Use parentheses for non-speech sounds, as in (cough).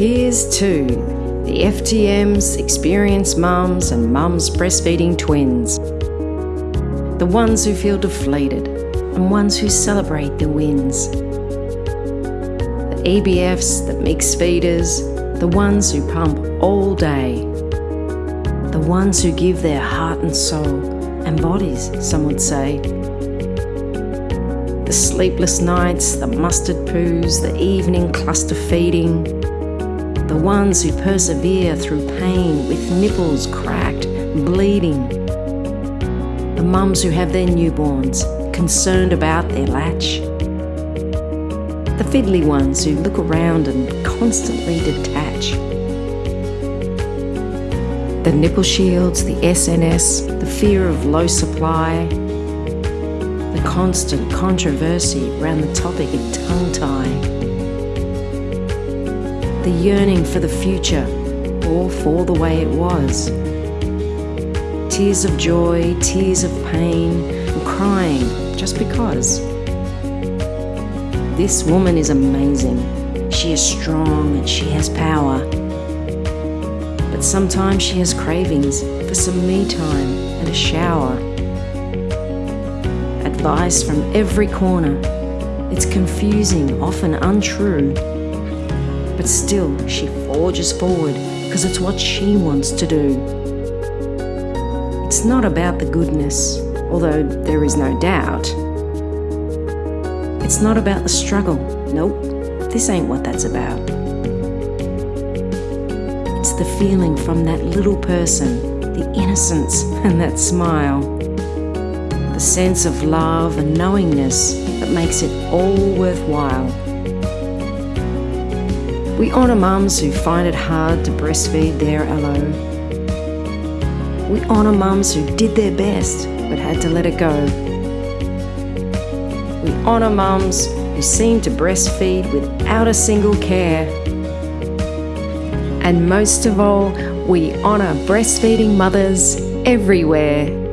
Here's to the FTMs, experienced mums, and mums breastfeeding twins. The ones who feel deflated and ones who celebrate the wins. The EBFs, the mixed feeders, the ones who pump all day. The ones who give their heart and soul, and bodies, some would say. The sleepless nights, the mustard poos, the evening cluster feeding, the ones who persevere through pain with nipples cracked, bleeding. The mums who have their newborns, concerned about their latch. The fiddly ones who look around and constantly detach. The nipple shields, the SNS, the fear of low supply, the constant controversy around the topic of tongue tie the yearning for the future or for the way it was. Tears of joy, tears of pain, and crying just because. This woman is amazing. She is strong and she has power. But sometimes she has cravings for some me time and a shower. Advice from every corner. It's confusing, often untrue but still she forges forward because it's what she wants to do. It's not about the goodness, although there is no doubt. It's not about the struggle. Nope, this ain't what that's about. It's the feeling from that little person, the innocence (laughs) and that smile, the sense of love and knowingness that makes it all worthwhile. We honour mums who find it hard to breastfeed their LO. We honour mums who did their best but had to let it go. We honour mums who seem to breastfeed without a single care. And most of all, we honour breastfeeding mothers everywhere.